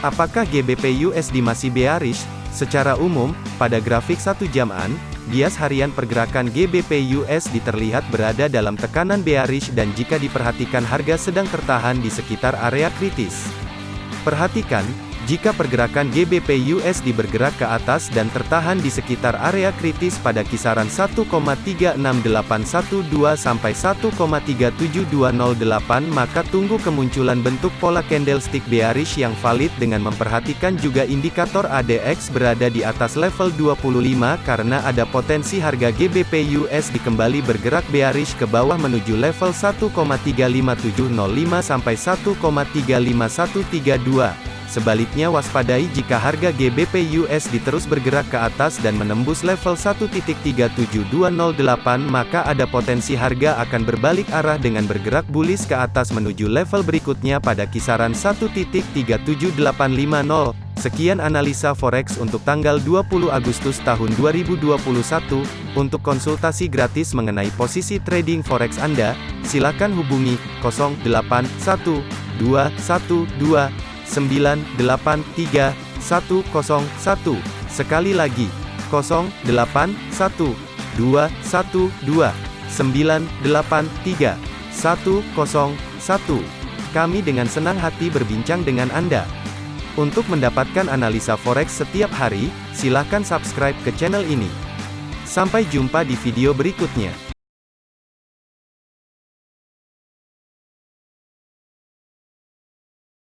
Apakah GBP USD masih bearish? Secara umum, pada grafik satu jaman, bias harian pergerakan GBP USD terlihat berada dalam tekanan bearish dan jika diperhatikan harga sedang tertahan di sekitar area kritis. Perhatikan, jika pergerakan GBP USD bergerak ke atas dan tertahan di sekitar area kritis pada kisaran 1,36812 sampai 1,37208 maka tunggu kemunculan bentuk pola candlestick bearish yang valid dengan memperhatikan juga indikator ADX berada di atas level 25 karena ada potensi harga GBP USD kembali bergerak bearish ke bawah menuju level 1,35705 sampai 1,35132. Sebaliknya waspadai jika harga GBP USD terus bergerak ke atas dan menembus level 1.37208 maka ada potensi harga akan berbalik arah dengan bergerak bullish ke atas menuju level berikutnya pada kisaran 1.37850. Sekian analisa forex untuk tanggal 20 Agustus tahun 2021. Untuk konsultasi gratis mengenai posisi trading forex Anda, silakan hubungi 081212 983 101. Sekali lagi, 081 212 983 101. Kami dengan senang hati berbincang dengan Anda. Untuk mendapatkan analisa forex setiap hari, silakan subscribe ke channel ini. Sampai jumpa di video berikutnya.